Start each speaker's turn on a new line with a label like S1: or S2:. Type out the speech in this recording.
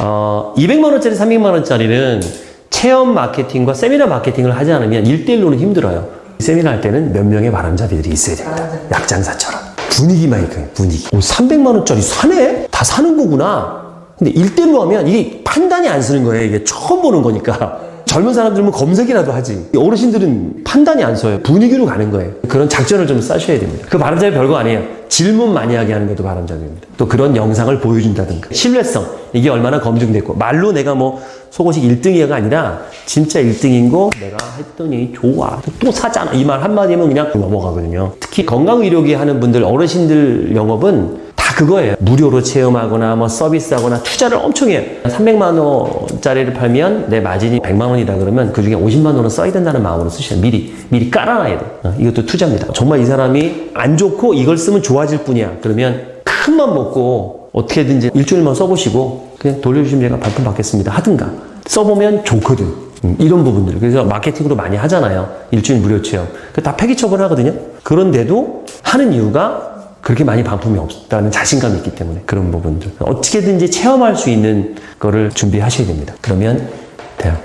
S1: 어, 200만 원짜리, 300만 원짜리는 체험 마케팅과 세미나 마케팅을 하지 않으면 1대1로는 힘들어요. 세미나 할 때는 몇 명의 바람잡이들이 있어야 됩니다. 약장사처럼. 분위기만 있거든요, 분위기. 오, 300만 원짜리 사네? 다 사는 거구나. 근데 1대1로 하면 이게 판단이 안 쓰는 거예요. 이게 처음 보는 거니까. 젊은 사람들은 검색이라도 하지. 어르신들은 판단이 안 서요. 분위기로 가는 거예요. 그런 작전을 좀 짜셔야 됩니다. 그 바람잡이 별거 아니에요. 질문 많이 하게 하는 것도 바람잡이입니다. 또 그런 영상을 보여준다든가. 신뢰성. 이게 얼마나 검증됐고. 말로 내가 뭐 속옷이 1등이야가 아니라 진짜 1등인 거 내가 했더니 좋아. 또 사잖아. 이 말 한마디 면 그냥 넘어가거든요. 특히 건강의료기 하는 분들, 어르신들 영업은 다 그거예요. 무료로 체험하거나 뭐 서비스하거나 투자를 엄청 해요. 300만 원짜리를 팔면 내 마진이 100만 원이다 그러면 그 중에 50만 원은 써야 된다는 마음으로 쓰셔요. 미리 미리 깔아놔야 돼. 어, 이것도 투자입니다. 정말 이 사람이 안 좋고 이걸 쓰면 좋아질 뿐이야. 그러면 큰맘 먹고 어떻게든지 일주일만 써보시고 그냥 돌려주시면 제가 반품 받겠습니다. 하든가 써보면 좋거든. 음, 이런 부분들. 그래서 마케팅으로 많이 하잖아요. 일주일 무료 체험. 그다 폐기 처분하거든요. 그런데도 하는 이유가 그렇게 많이 반품이 없다는 자신감이 있기 때문에 그런 부분들. 어떻게든지 체험할 수 있는 거를 준비하셔야 됩니다. 그러면 돼요.